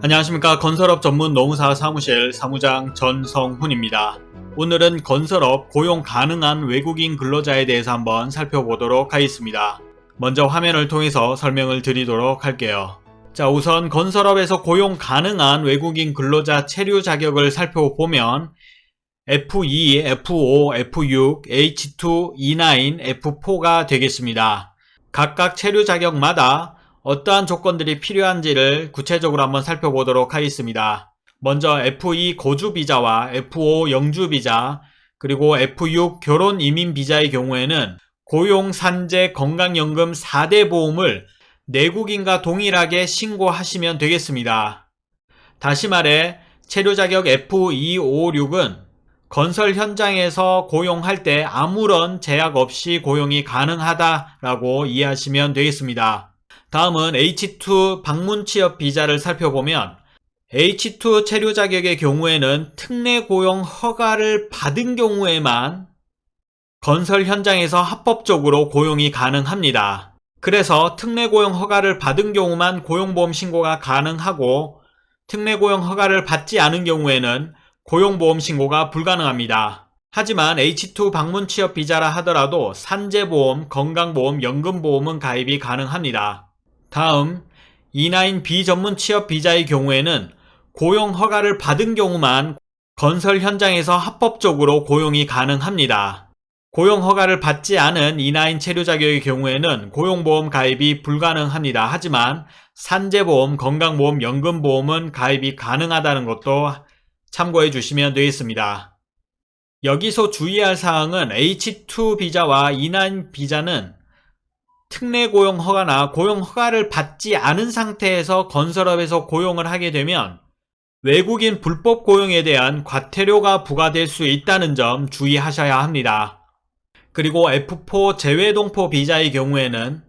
안녕하십니까 건설업 전문 노무사 사무실 사무장 전성훈입니다. 오늘은 건설업 고용 가능한 외국인 근로자에 대해서 한번 살펴보도록 하겠습니다. 먼저 화면을 통해서 설명을 드리도록 할게요. 자 우선 건설업에서 고용 가능한 외국인 근로자 체류 자격을 살펴보면 F2, F5, F6, H2, E9, F4가 되겠습니다. 각각 체류 자격마다 어떠한 조건들이 필요한지를 구체적으로 한번 살펴보도록 하겠습니다. 먼저 F2 거주 비자와 F5 영주 비자 그리고 F6 결혼 이민 비자의 경우에는 고용, 산재, 건강연금 4대 보험을 내국인과 동일하게 신고하시면 되겠습니다. 다시 말해 체류 자격 F256은 건설 현장에서 고용할 때 아무런 제약 없이 고용이 가능하다라고 이해하시면 되겠습니다. 다음은 H2 방문 취업 비자를 살펴보면 H2 체류 자격의 경우에는 특례 고용 허가를 받은 경우에만 건설 현장에서 합법적으로 고용이 가능합니다. 그래서 특례 고용 허가를 받은 경우만 고용보험 신고가 가능하고 특례 고용 허가를 받지 않은 경우에는 고용보험 신고가 불가능합니다. 하지만 H2 방문 취업 비자라 하더라도 산재보험, 건강보험, 연금보험은 가입이 가능합니다. 다음 E9 비전문 취업 비자의 경우에는 고용 허가를 받은 경우만 건설 현장에서 합법적으로 고용이 가능합니다. 고용 허가를 받지 않은 E9 체류 자격의 경우에는 고용보험 가입이 불가능합니다. 하지만 산재보험, 건강보험, 연금보험은 가입이 가능하다는 것도 참고해 주시면 되겠습니다. 여기서 주의할 사항은 H2 비자와 E9 비자는 특례 고용 허가나 고용 허가를 받지 않은 상태에서 건설업에서 고용을 하게 되면 외국인 불법 고용에 대한 과태료가 부과될 수 있다는 점 주의하셔야 합니다. 그리고 F4 재외동포 비자의 경우에는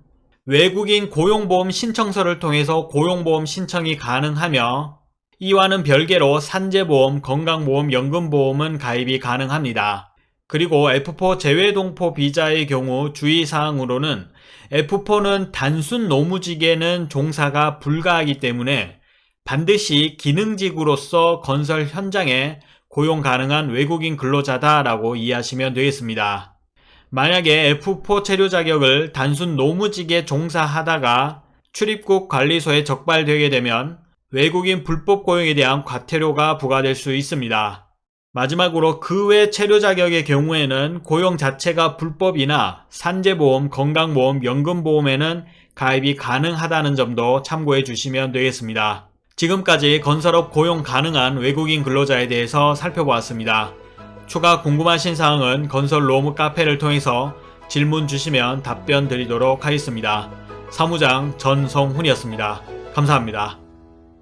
외국인 고용보험 신청서를 통해서 고용보험 신청이 가능하며 이와는 별개로 산재보험, 건강보험, 연금보험은 가입이 가능합니다. 그리고 F4 재외동포 비자의 경우 주의사항으로는 F4는 단순 노무직에는 종사가 불가하기 때문에 반드시 기능직으로서 건설 현장에 고용 가능한 외국인 근로자다라고 이해하시면 되겠습니다. 만약에 F4 체류 자격을 단순 노무직에 종사하다가 출입국 관리소에 적발되게 되면 외국인 불법 고용에 대한 과태료가 부과될 수 있습니다. 마지막으로 그 외 체류 자격의 경우에는 고용 자체가 불법이나 산재보험, 건강보험, 연금보험에는 가입이 가능하다는 점도 참고해 주시면 되겠습니다. 지금까지 건설업 고용 가능한 외국인 근로자에 대해서 살펴보았습니다. 추가 궁금하신 사항은 건설 로무 카페를 통해서 질문 주시면 답변 드리도록 하겠습니다. 사무장 전성훈이었습니다. 감사합니다.